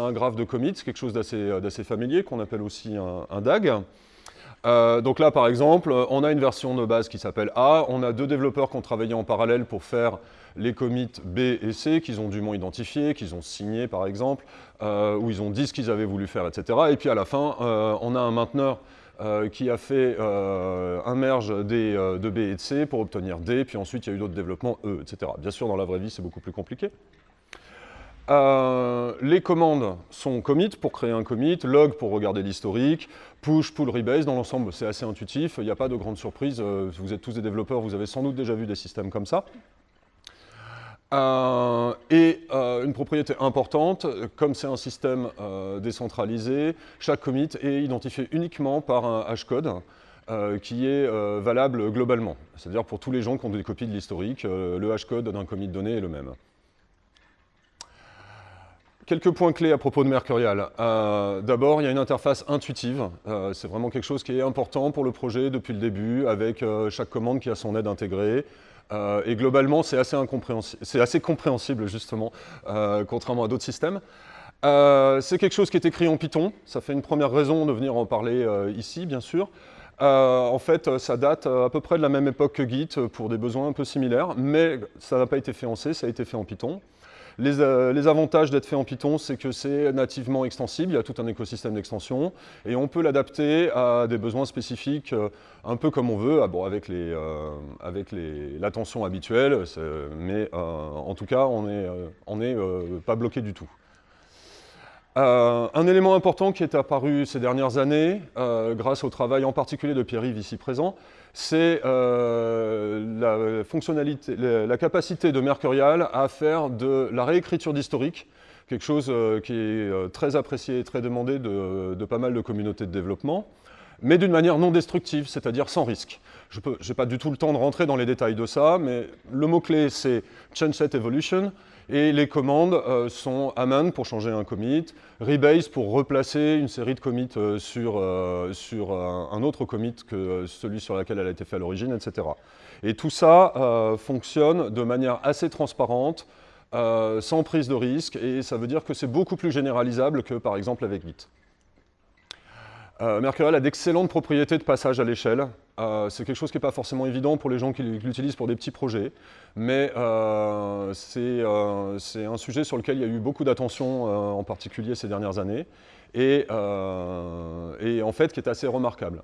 un graphe de commit, quelque chose d'assez familier qu'on appelle aussi un, DAG. donc là, par exemple, on a une version de base qui s'appelle A, on a deux développeurs qui ont travaillé en parallèle pour faire les commits B et C qu'ils ont dûment identifiés, qu'ils ont signés par exemple, euh, où ils ont dit ce qu'ils avaient voulu faire, etc. Et puis à la fin, euh, on a un mainteneur euh, qui a fait un merge des, de B et de C pour obtenir D, puis ensuite il y a eu d'autres développements E, etc. Bien sûr, dans la vraie vie, c'est beaucoup plus compliqué. Les commandes sont commit pour créer un commit, log pour regarder l'historique, push, pull, rebase. Dans l'ensemble, c'est assez intuitif. Il n'y a pas de grande surprise. vous êtes tous des développeurs, vous avez sans doute déjà vu des systèmes comme ça. Euh, et euh, une propriété importante, comme c'est un système euh, décentralisé, chaque commit est identifié uniquement par un hashcode qui est valable globalement. C'est-à-dire pour tous les gens qui ont des copies de l'historique, le hashcode d'un commit donné est le même. Quelques points clés à propos de Mercurial. D'abord, il y a une interface intuitive. c'est vraiment quelque chose qui est important pour le projet depuis le début, avec chaque commande qui a son aide intégrée. Euh, et globalement, c'est assez, compréhensible, justement, euh, contrairement à d'autres systèmes. Euh, c'est quelque chose qui est écrit en Python. Ça fait une première raison de venir en parler ici, bien sûr. en fait, ça date à peu près de la même époque que Git pour des besoins un peu similaires, mais ça n'a pas été fait en C, ça a été fait en Python. Euh, les, avantages d'être fait en Python, c'est que c'est nativement extensible, il y a tout un écosystème d'extension, et on peut l'adapter à des besoins spécifiques euh, un peu comme on veut, ah avec euh, l'attention habituelle, mais en tout cas, on n'est pas bloqué du tout. Un élément important qui est apparu ces dernières années, grâce au travail en particulier de Pierre-Yves ici présent, c'est euh, la, fonctionnalité, la, capacité de Mercurial à faire de la réécriture d'historique, quelque chose euh, qui est euh, très apprécié et très demandé de, pas mal de communautés de développement, mais d'une manière non destructive, c'est-à-dire sans risque. Je n'ai pas du tout le temps de rentrer dans les détails de ça, mais le mot-clé c'est Change Set Evolution, et les commandes euh, sont aman pour changer un commit, rebase pour replacer une série de commits euh, sur, euh, sur un autre commit que celui sur lequel elle a été faite à l'origine, etc. Et tout ça fonctionne de manière assez transparente, sans prise de risque, et ça veut dire que c'est beaucoup plus généralisable que par exemple avec Git. Mercurial a d'excellentes propriétés de passage à l'échelle. Euh, c'est quelque chose qui n'est pas forcément évident pour les gens qui l'utilisent pour des petits projets, mais euh, euh, c'est un sujet sur lequel il y a eu beaucoup d'attention, en particulier ces dernières années, et, en fait qui est assez remarquable.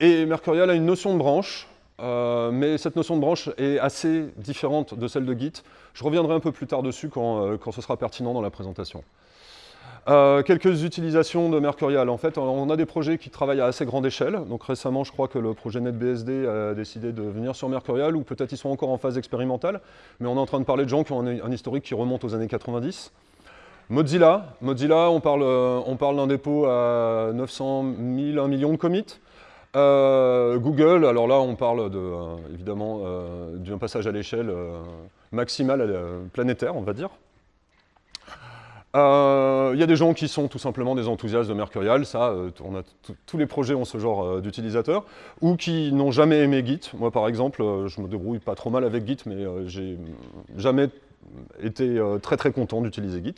Et Mercurial a une notion de branche, mais cette notion de branche est assez différente de celle de Git. Je reviendrai un peu plus tard dessus quand ce sera pertinent dans la présentation. Euh, quelques utilisations de Mercurial. En fait, on a des projets qui travaillent à assez grande échelle. Donc récemment, je crois que le projet NetBSD a décidé de venir sur Mercurial, ou peut-être ils sont encore en phase expérimentale, mais on est en train de parler de gens qui ont un, historique qui remonte aux années 90. Mozilla, Mozilla on parle, euh, on parle d'un dépôt à 900 000, 1 million de commits. Euh, Google, alors là on parle de, évidemment d'un passage à l'échelle maximale planétaire, on va dire. Euh, il y a des gens qui sont tout simplement des enthousiastes de Mercurial, ça, euh, tous les projets ont ce genre euh, d'utilisateurs, ou qui n'ont jamais aimé Git. Moi, par exemple, je me débrouille pas trop mal avec Git, mais j'ai jamais été très très content d'utiliser Git.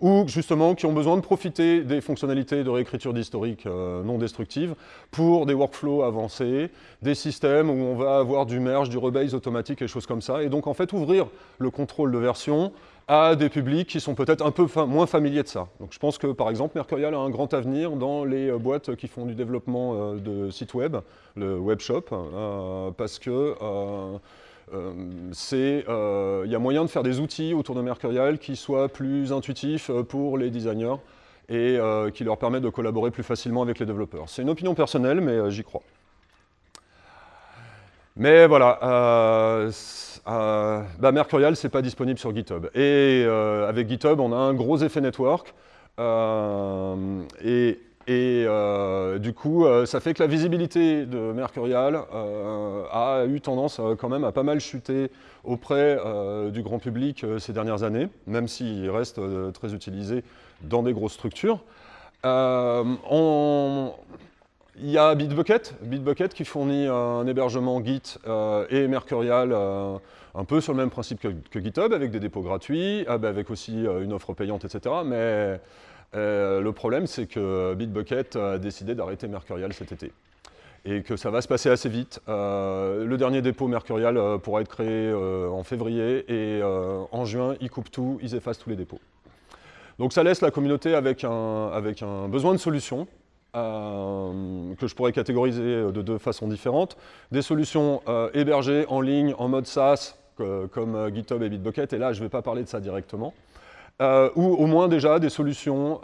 Ou justement qui ont besoin de profiter des fonctionnalités de réécriture d'historique non destructive pour des workflows avancés, des systèmes où on va avoir du merge, du rebase automatique et choses comme ça. Et donc en fait ouvrir le contrôle de version à des publics qui sont peut-être un peu moins familiers de ça. Donc je pense que par exemple Mercurial a un grand avenir dans les euh, boîtes qui font du développement euh, de sites web, le webshop, euh, parce que il y a moyen de faire des outils autour de Mercurial qui soient plus intuitifs pour les designers et qui leur permettent de collaborer plus facilement avec les développeurs. C'est une opinion personnelle, mais j'y crois. Mais voilà, euh, bah Mercurial, ce n'est pas disponible sur GitHub. Et euh, avec GitHub, on a un gros effet network. Euh, et, du coup, ça fait que la visibilité de Mercurial a eu tendance quand même à pas mal chuter auprès du grand public ces dernières années, même s'il reste très utilisé dans des grosses structures. On, il y a Bitbucket, qui fournit un hébergement Git et Mercurial un peu sur le même principe que, GitHub, avec des dépôts gratuits, ah ben, avec aussi une offre payante, etc. Mais le problème, c'est que Bitbucket a décidé d'arrêter Mercurial cet été et que ça va se passer assez vite. Euh, le dernier dépôt Mercurial euh, pourra être créé euh, en février et en juin, ils coupent tout, ils effacent tous les dépôts. Donc ça laisse la communauté avec un, besoin de solutions que je pourrais catégoriser de deux façons différentes. Des solutions hébergées en ligne en mode SaaS comme GitHub et Bitbucket, et là je ne vais pas parler de ça directement. ou au moins déjà des solutions,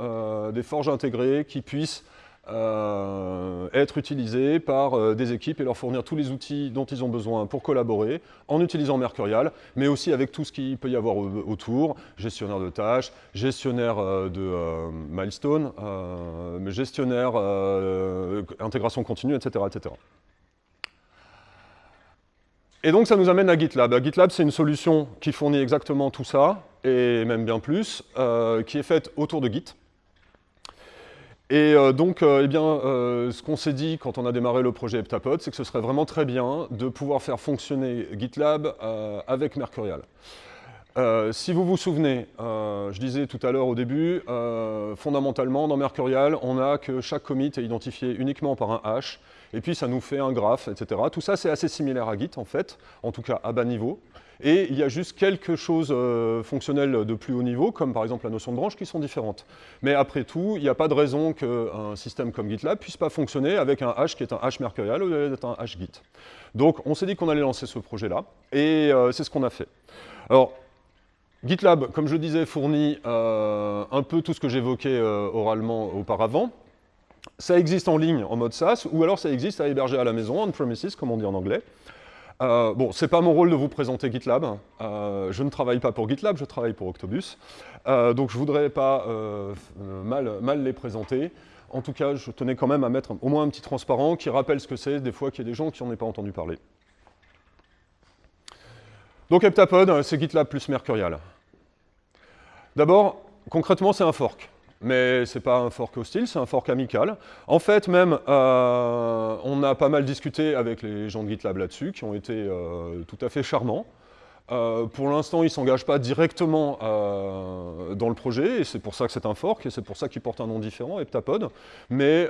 des forges intégrées qui puissent euh, être utilisés par euh, des équipes et leur fournir tous les outils dont ils ont besoin pour collaborer en utilisant Mercurial, mais aussi avec tout ce qu'il peut y avoir autour, gestionnaire de tâches, gestionnaire euh, de milestone, gestionnaire intégration continue, etc., etc. Et donc ça nous amène à GitLab. GitLab, c'est une solution qui fournit exactement tout ça, et même bien plus, qui est faite autour de Git. Et euh, donc, euh, eh bien, euh, ce qu'on s'est dit quand on a démarré le projet Heptapod, c'est que ce serait vraiment très bien de pouvoir faire fonctionner GitLab avec Mercurial. si vous vous souvenez, je disais tout à l'heure au début, fondamentalement, dans Mercurial, on a que chaque commit est identifié uniquement par un hash, et puis ça nous fait un graphe, etc. Tout ça, c'est assez similaire à Git, en fait, en tout cas à bas niveau. Et il y a juste quelque chose euh, fonctionnel de plus haut niveau, comme par exemple la notion de branche, qui sont différentes. Mais après tout, il n'y a pas de raison qu'un système comme GitLab puisse pas fonctionner avec un hash qui est un hash mercurial au lieu d'être un hash Git. Donc on s'est dit qu'on allait lancer ce projet-là, et euh, c'est ce qu'on a fait. Alors, GitLab, comme je disais, fournit euh, un peu tout ce que j'évoquais oralement auparavant. Ça existe en ligne en mode SaaS, ou alors ça existe à héberger à la maison, on-premises, comme on dit en anglais. Euh, bon, c'est pas mon rôle de vous présenter GitLab. Euh, je ne travaille pas pour GitLab, je travaille pour Octobus. Euh, donc je voudrais pas mal, mal, les présenter. En tout cas, je tenais quand même à mettre au moins un petit transparent qui rappelle ce que c'est, des fois qu'il y a des gens qui n'en ont pas entendu parler. Donc Heptapod, c'est GitLab plus Mercurial. D'abord, concrètement, c'est un fork mais ce n'est pas un fork hostile, c'est un fork amical. En fait, même, euh, on a pas mal discuté avec les gens de GitLab là-dessus, qui ont été euh, tout à fait charmants. Euh, pour l'instant, ils ne s'engagent pas directement dans le projet, et c'est pour ça que c'est un fork, et c'est pour ça qu'il porte un nom différent, Heptapod, mais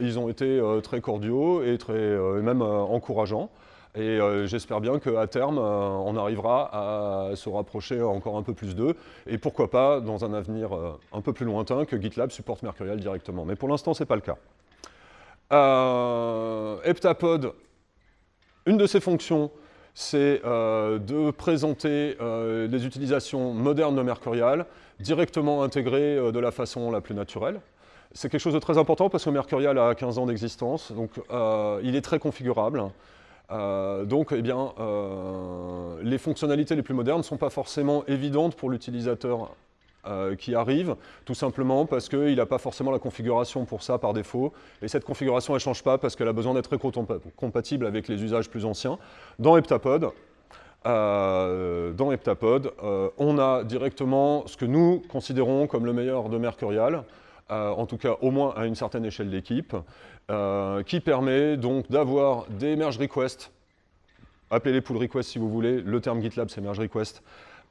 ils ont été très cordiaux et, très, et même encourageants. Et euh, j'espère bien qu'à terme, euh, on arrivera à se rapprocher encore un peu plus d'eux. Et pourquoi pas, dans un avenir euh, un peu plus lointain, que GitLab supporte Mercurial directement. Mais pour l'instant, ce n'est pas le cas. Heptapod, une de ses fonctions, c'est de présenter les utilisations modernes de Mercurial, directement intégrées de la façon la plus naturelle. C'est quelque chose de très important parce que Mercurial a 15 ans d'existence, donc il est très configurable. Euh, donc, eh bien, euh, les fonctionnalités les plus modernes ne sont pas forcément évidentes pour l'utilisateur euh, qui arrive, tout simplement parce qu'il n'a pas forcément la configuration pour ça par défaut, et cette configuration, ne change pas parce qu'elle a besoin d'être compatible avec les usages plus anciens. Dans Heptapod, dans Heptapod on a directement ce que nous considérons comme le meilleur de Mercurial, en tout cas au moins à une certaine échelle d'équipe, euh, qui permet donc d'avoir des merge requests, appelez-les pull requests si vous voulez, le terme GitLab c'est merge request,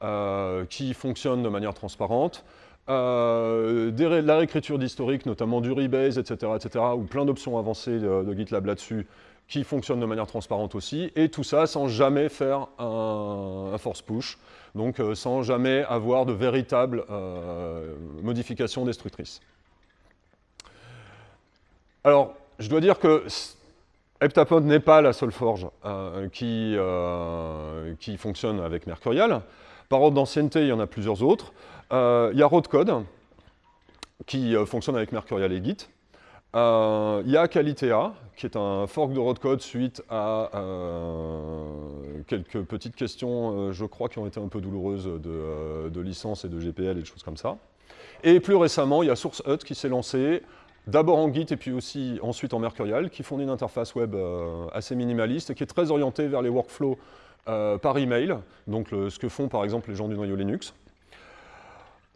euh, qui fonctionnent de manière transparente, euh, la réécriture d'historique, notamment du rebase, etc., etc., ou plein d'options avancées de, GitLab là-dessus, qui fonctionnent de manière transparente aussi, et tout ça sans jamais faire un, force push, donc sans jamais avoir de véritables modifications destructrices. Alors, je dois dire que Heptapod n'est pas la seule forge euh, qui, euh, qui, fonctionne avec Mercurial. Par ordre d'ancienneté, il y en a plusieurs autres. Euh, il y a Roadcode, qui fonctionne avec Mercurial et Git. il y a Qualitea, qui est un fork de Roadcode suite à quelques petites questions, je crois, qui ont été un peu douloureuses de, de licence et de GPL et des choses comme ça. Et plus récemment, il y a SourceHut qui s'est lancé d'abord en Git et puis aussi ensuite en Mercurial, qui fournit une interface web euh, assez minimaliste et qui est très orientée vers les workflows euh, par email, donc ce que font par exemple les gens du noyau Linux.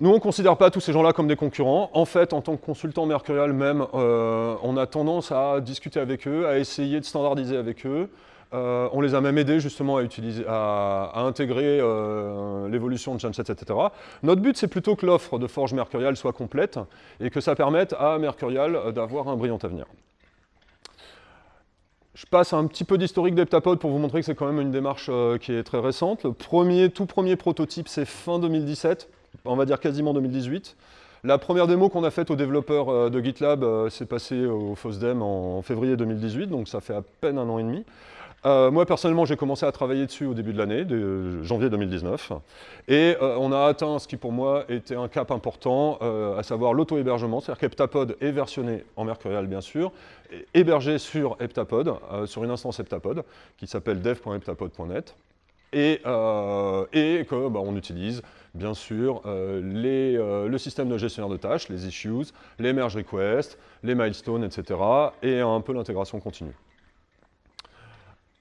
Nous, on ne considère pas tous ces gens-là comme des concurrents. En fait, en tant que consultant Mercurial même, euh, on a tendance à discuter avec eux, à essayer de standardiser avec eux. Euh, on les a même aidés justement à, utiliser, à, intégrer euh, l'évolution de Genset, etc. Notre but, c'est plutôt que l'offre de Forge Mercurial soit complète et que ça permette à Mercurial d'avoir un brillant avenir. Je passe un petit peu d'historique d'Heptapod pour vous montrer que c'est quand même une démarche qui est très récente. Le premier, tout premier prototype, c'est fin 2017 on va dire quasiment 2018. La première démo qu'on a faite aux développeurs euh, de GitLab euh, s'est passée au FOSDEM en février 2018, donc ça fait à peine un an et demi. Euh, moi, personnellement, j'ai commencé à travailler dessus au début de l'année, de janvier 2019. Et on a atteint ce qui, pour moi, était un cap important, à savoir l'auto-hébergement. C'est-à-dire qu'Heptapod est versionné en Mercurial, bien sûr, hébergé sur Heptapod, sur une instance Heptapod, qui s'appelle dev.heptapod.net. Et, et qu'on bah, utilise bien sûr, euh, euh, le système de gestionnaire de tâches, les issues, les merge requests, les milestones, etc. et un peu l'intégration continue.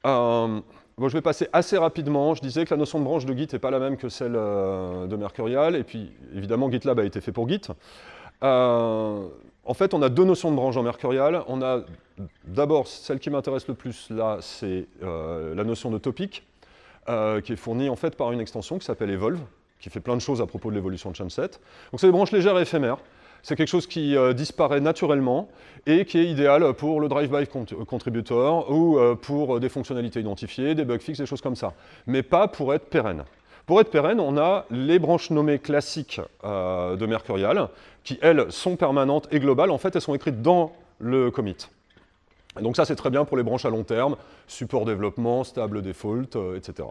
Euh, je vais passer assez rapidement. Je disais que la notion de branche de Git n'est pas la même que celle de Mercurial, et puis évidemment GitLab a été fait pour Git. en fait, on a deux notions de branche en Mercurial. On a d'abord, celle qui m'intéresse le plus là, c'est la notion de topic, qui est fournie en fait par une extension qui s'appelle Evolve, qui fait plein de choses à propos de l'évolution de Chunset. Donc c'est des branches légères et éphémères. C'est quelque chose qui euh, disparaît naturellement et qui est idéal pour le drive-by contributor ou euh, pour des fonctionnalités identifiées, des bug fixes, des choses comme ça. Mais pas pour être pérenne. Pour être pérenne, on a les branches nommées classiques euh, de Mercurial, qui, elles, sont permanentes et globales. En fait, elles sont écrites dans le commit. donc ça, c'est très bien pour les branches à long terme, support développement, stable default, etc.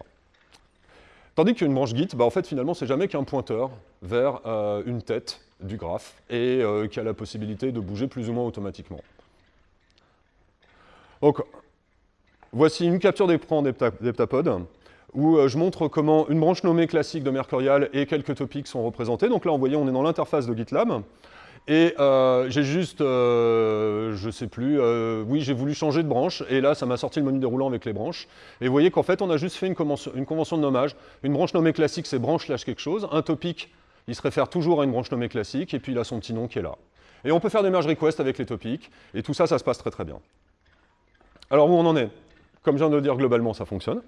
Tandis qu'une branche Git, bah, en fait, finalement, c'est jamais qu'un pointeur vers euh, une tête du graphe et euh, qui a la possibilité de bouger plus ou moins automatiquement. Donc, voici une capture d'écran d'Heptapod où euh, je montre comment une branche nommée classique de Mercurial et quelques topics sont représentés. Donc là, vous voyez, on est dans l'interface de GitLab. Et euh, j'ai juste, euh, je sais plus, oui, j'ai voulu changer de branche, et là, ça m'a sorti le menu déroulant avec les branches. Et vous voyez qu'en fait, on a juste fait une convention, une convention, de nommage. Une branche nommée classique, c'est branche slash quelque chose. Un topic, il se réfère toujours à une branche nommée classique, et puis il a son petit nom qui est là. Et on peut faire des merge requests avec les topics, et tout ça, ça se passe très très bien. Alors où on en est? Comme je viens de le dire, globalement, ça fonctionne.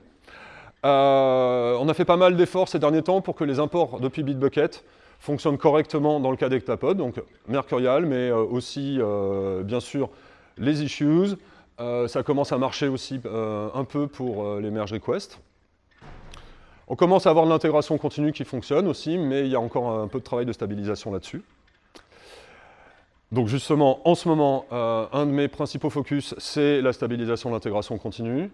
on a fait pas mal d'efforts ces derniers temps pour que les imports depuis Bitbucket fonctionne correctement dans le cas d'Ectapod, donc Mercurial, mais euh, aussi, euh, bien sûr, les issues. Euh, ça commence à marcher aussi un peu pour les merge requests. On commence à avoir de l'intégration continue qui fonctionne aussi, mais il y a encore un peu de travail de stabilisation là-dessus. Donc justement, en ce moment, un de mes principaux focus, c'est la stabilisation de l'intégration continue.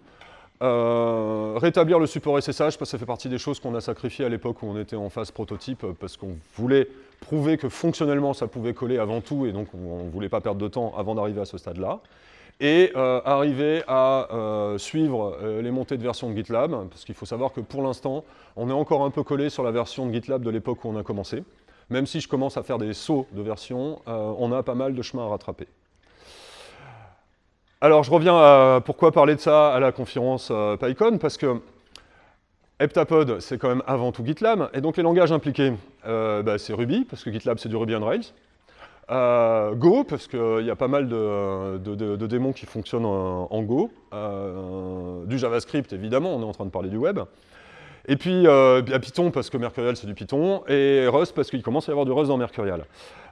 Euh, rétablir le support SSH, parce que ça fait partie des choses qu'on a sacrifiées à l'époque où on était en phase prototype, parce qu'on voulait prouver que fonctionnellement ça pouvait coller avant tout, et donc on ne voulait pas perdre de temps avant d'arriver à ce stade-là. Et euh, arriver à euh, suivre les montées de version de GitLab, parce qu'il faut savoir que pour l'instant, on est encore un peu collé sur la version de GitLab de l'époque où on a commencé. Même si je commence à faire des sauts de version, on a pas mal de chemin à rattraper. Alors, je reviens à pourquoi parler de ça à la conférence euh, PyCon, parce que Heptapod, c'est quand même avant tout GitLab, et donc les langages impliqués, euh, bah, c'est Ruby, parce que GitLab, c'est du Ruby on Rails. Euh, Go, parce qu'il y a pas mal de, démons qui fonctionnent en, Go. du JavaScript, évidemment, on est en train de parler du web. Et puis Python, parce que Mercurial, c'est du Python. Et Rust, parce qu'il commence à y avoir du Rust dans Mercurial.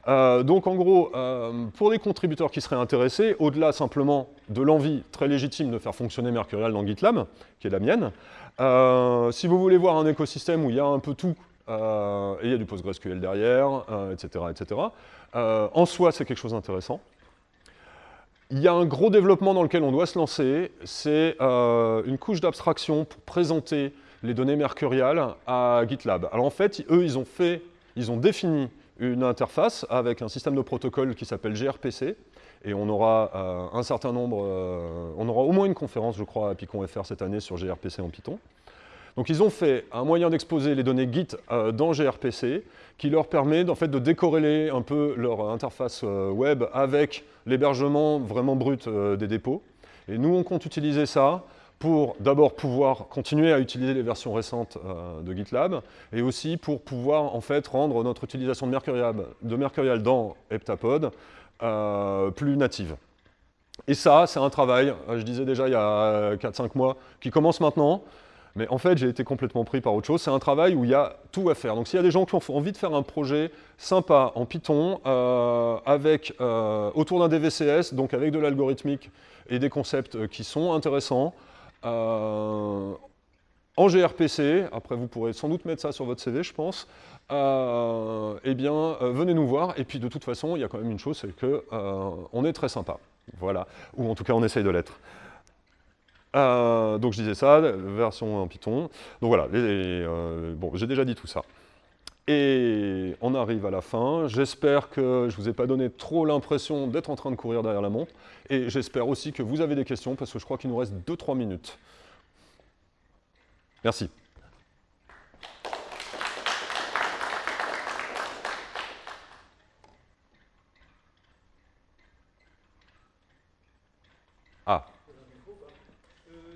Euh, donc en gros, euh, pour les contributeurs qui seraient intéressés, au-delà simplement de l'envie très légitime de faire fonctionner Mercurial dans GitLab, qui est la mienne, euh, si vous voulez voir un écosystème où il y a un peu tout, et il y a du PostgreSQL derrière, etc., etc., en soi c'est quelque chose d'intéressant. Il y a un gros développement dans lequel on doit se lancer, c'est une couche d'abstraction pour présenter les données Mercurial à GitLab. Alors en fait, eux, ils ont fait, ils ont défini une interface avec un système de protocole qui s'appelle gRPC, et on aura euh, un certain nombre, euh, on aura au moins une conférence, je crois, à PyCon.fr cette année sur gRPC en Python. Donc ils ont fait un moyen d'exposer les données Git euh, dans gRPC qui leur permet de décorréler un peu leur interface web avec l'hébergement vraiment brut des dépôts. Et nous, on compte utiliser ça pour d'abord pouvoir continuer à utiliser les versions récentes de GitLab, et aussi pour pouvoir rendre notre utilisation de Mercurial, de Mercurial dans Heptapod plus native. Et ça, c'est un travail, je disais déjà il y a 4-5 mois, qui commence maintenant, mais en fait, j'ai été complètement pris par autre chose. C'est un travail où il y a tout à faire. Donc s'il y a des gens qui ont envie de faire un projet sympa en Python, euh, avec, euh, autour d'un DVCS, donc avec de l'algorithmique et des concepts euh, qui sont intéressants, en gRPC, après vous pourrez sans doute mettre ça sur votre CV, je pense, eh bien, venez nous voir. Et puis de toute façon, il y a quand même une chose, c'est qu'on est très sympa. Voilà. Ou en tout cas, on essaye de l'être. Euh, donc je disais ça, version en Python. Donc voilà, euh, bon, j'ai déjà dit tout ça. Et on arrive à la fin. J'espère que je ne vous ai pas donné trop l'impression d'être en train de courir derrière la montre. Et j'espère aussi que vous avez des questions, parce que je crois qu'il nous reste 2-3 minutes. Merci.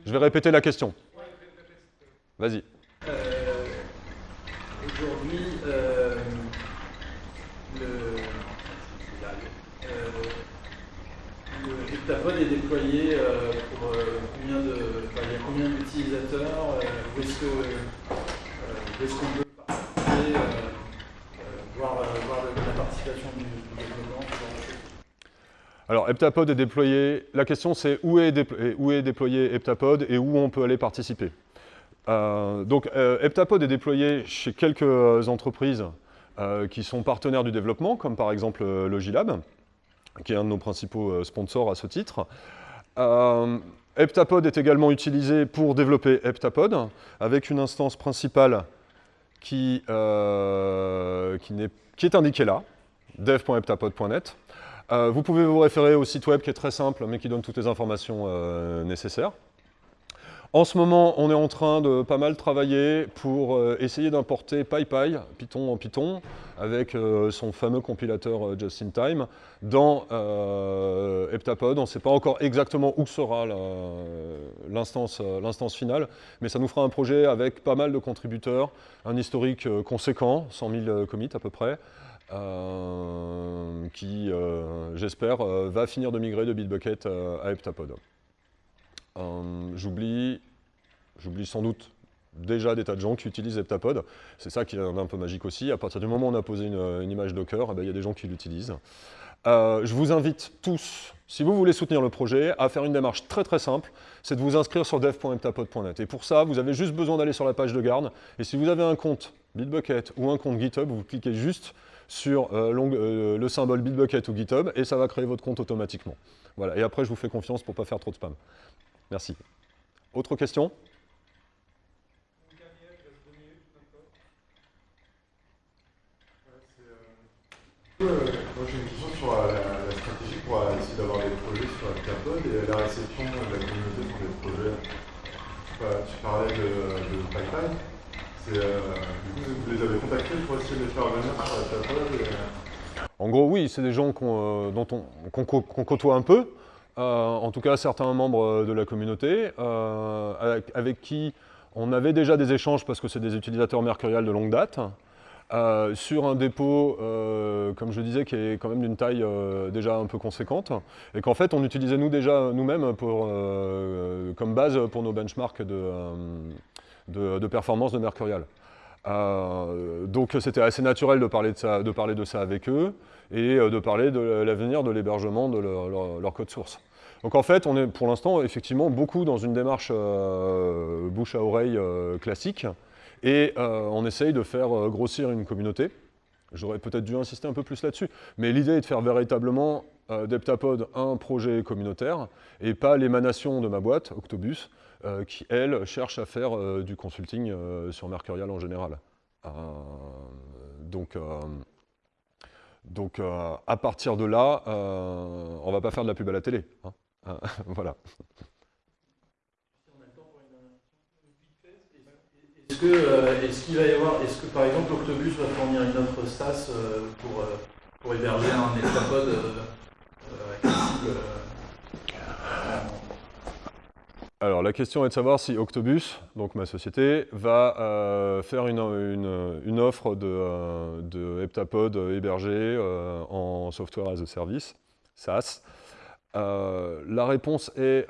Je vais répéter la question. Vas-y. Euh, Aujourd'hui, euh, le, euh, le est déployé pour combien d'utilisateurs Où est-ce qu'on peut participer, voir, voir, la participation du, du développement? Alors, Heptapod est déployé. La question, c'est où, est déployé, Heptapod et où on peut aller participer? Euh, donc, euh, Heptapod est déployé chez quelques entreprises euh, qui sont partenaires du développement, comme par exemple Logilab, qui est un de nos principaux sponsors à ce titre. Heptapod est également utilisé pour développer Heptapod, avec une instance principale qui, est, qui est indiquée là, dev.heptapod.net. Euh, vous pouvez vous référer au site web qui est très simple, mais qui donne toutes les informations euh, nécessaires. En ce moment, on est en train de pas mal travailler pour euh, essayer d'importer PyPy, Python en Python, avec son fameux compilateur just-in-time, dans Heptapod. On ne sait pas encore exactement où sera l'instance finale, mais ça nous fera un projet avec pas mal de contributeurs, un historique conséquent, 100 000 commits à peu près, euh, qui, euh, j'espère, euh, va finir de migrer de Bitbucket à Heptapod. J'oublie sans doute déjà des tas de gens qui utilisent Heptapod. C'est ça qui est un peu magique aussi. À partir du moment où on a posé une, image Docker, eh ben, il y a des gens qui l'utilisent. je vous invite tous, si vous voulez soutenir le projet, à faire une démarche très très simple, c'est de vous inscrire sur dev.heptapod.net. Et pour ça, vous avez juste besoin d'aller sur la page de garde. Et si vous avez un compte Bitbucket ou un compte GitHub, vous cliquez juste sur euh, euh, le symbole Bitbucket ou GitHub et ça va créer votre compte automatiquement. Voilà. Et après, je vous fais confiance pour ne pas faire trop de spam. Merci. Autre question? Euh, moi j'ai une question sur la, stratégie pour essayer d'avoir des projets sur carbone et la réception de la communauté sur les projets. Tu, parlais de, de Pipeline. Euh, vous les avez contactés pour essayer de les faire venir sur la euh En gros, oui, c'est des gens qu'on euh, on, côtoie un peu, en tout cas certains membres de la communauté, avec, qui on avait déjà des échanges parce que c'est des utilisateurs Mercurial de longue date, sur un dépôt, comme je disais, qui est quand même d'une taille déjà un peu conséquente, et qu'en fait on utilisait nous déjà nous-mêmes comme base pour nos benchmarks de, de, performance de Mercurial. Euh, donc c'était assez naturel de parler de, ça, de parler de ça avec eux et euh, de parler de l'avenir de l'hébergement de leur, code source. Donc en fait, on est pour l'instant effectivement beaucoup dans une démarche euh, bouche à oreille classique et on essaye de faire grossir une communauté. J'aurais peut-être dû insister un peu plus là-dessus, mais l'idée est de faire véritablement d'Heptapod un projet communautaire et pas l'émanation de ma boîte, Octobus, qui, elle, cherche à faire euh, du consulting euh, sur Mercurial en général. donc, donc à partir de là, on ne va pas faire de la pub à la télé. Hein. voilà. Est-ce qu'il est va y avoir, est-ce que par exemple Octobus va fournir une autre SaaS pour, pour héberger un Heptapod accessible Alors la question est de savoir si Octobus, donc ma société, va euh, faire une, offre de, euh, de, heptapod hébergé euh, en software as a service, SaaS. la réponse est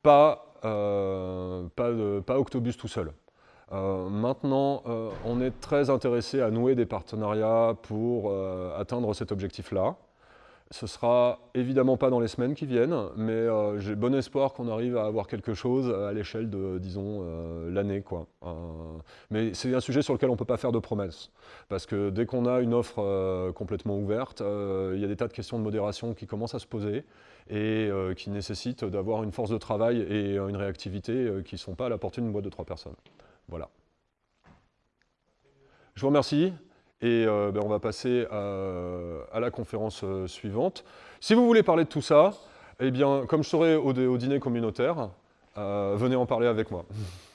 pas, pas, pas, Octobus tout seul. maintenant, on est très intéressé à nouer des partenariats pour atteindre cet objectif-là. Ce sera évidemment pas dans les semaines qui viennent, mais euh, j'ai bon espoir qu'on arrive à avoir quelque chose à l'échelle de, disons, euh, l'année. Euh, mais c'est un sujet sur lequel on ne peut pas faire de promesses, parce que dès qu'on a une offre complètement ouverte, il y a des tas de questions de modération qui commencent à se poser et qui nécessitent d'avoir une force de travail et une réactivité qui ne sont pas à la portée d'une boîte de trois personnes. Voilà. Je vous remercie. Et euh, ben, on va passer à, la conférence euh, suivante. Si vous voulez parler de tout ça, eh bien, comme je serai au, dîner communautaire, euh, venez en parler avec moi.